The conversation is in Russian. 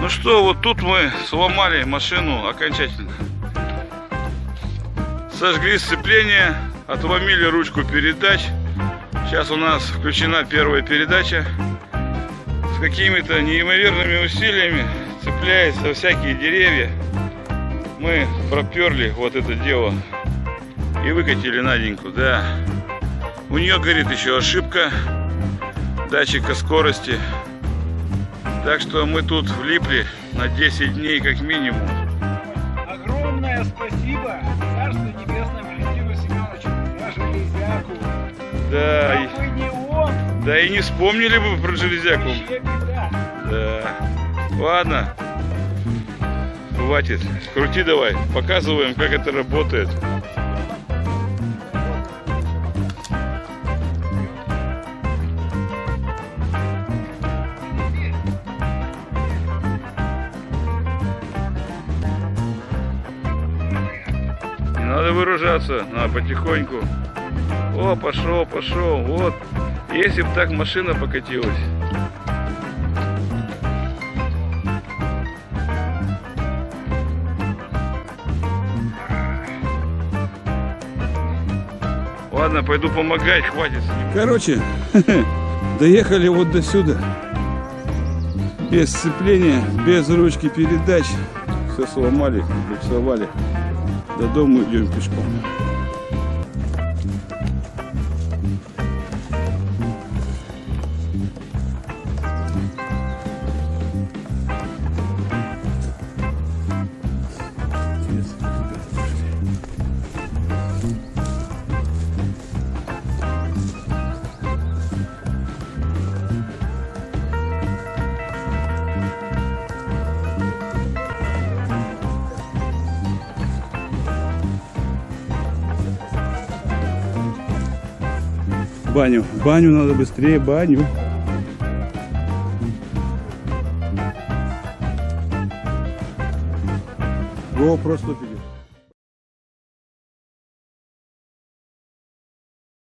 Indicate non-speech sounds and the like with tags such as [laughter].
Ну что, вот тут мы сломали машину окончательно. Сожгли сцепление, отломили ручку передач. Сейчас у нас включена первая передача. Какими-то неимоверными усилиями цепляется за всякие деревья. Мы проперли вот это дело и выкатили Наденьку, да. У нее горит еще ошибка датчика скорости. Так что мы тут влипли на 10 дней как минимум. Огромное спасибо Царству Небесному Валентину Семеновичу, я железяку. Да, да и не вспомнили бы про железяку. Да. Ладно. Хватит. Крути давай. Показываем, как это работает. Надо выражаться, надо потихоньку. О, пошел, пошел. Вот. Если бы так машина покатилась. Ладно, пойду помогать, хватит. Короче, [laughs] доехали вот до сюда. Без сцепления, без ручки передач. Все сломали, буксовали. До дома идем пешком. Баню, баню надо быстрее, баню. GoPro 150.